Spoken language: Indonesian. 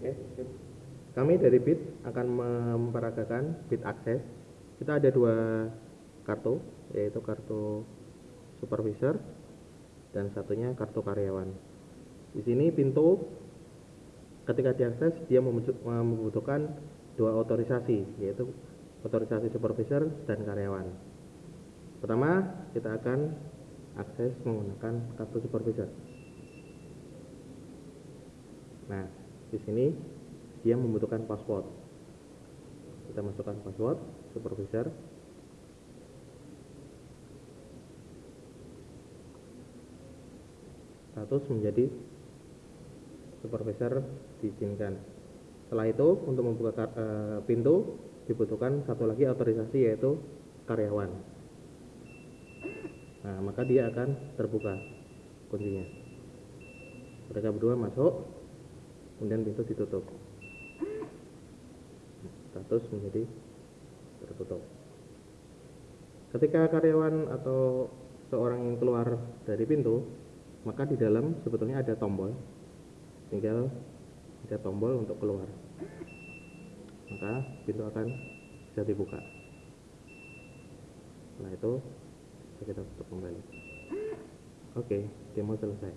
Oke. Kami dari BIT akan memperagakan BIT Akses. Kita ada dua kartu, yaitu kartu supervisor dan satunya kartu karyawan. Di sini pintu ketika diakses dia membutuhkan dua otorisasi, yaitu otorisasi supervisor dan karyawan. Pertama, kita akan akses menggunakan kartu supervisor. Nah, di sini dia membutuhkan password. Kita masukkan password supervisor. Status menjadi supervisor diizinkan. Setelah itu untuk membuka uh, pintu dibutuhkan satu lagi otorisasi yaitu karyawan. Nah, maka dia akan terbuka kuncinya. Mereka berdua masuk, kemudian pintu ditutup. Status menjadi tertutup. Ketika karyawan atau seorang yang keluar dari pintu, maka di dalam sebetulnya ada tombol. Tinggal ada tombol untuk keluar maka pintu akan bisa dibuka setelah itu kita tutup kembali oke demo selesai